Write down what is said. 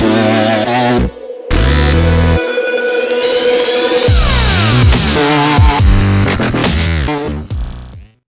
Yeah.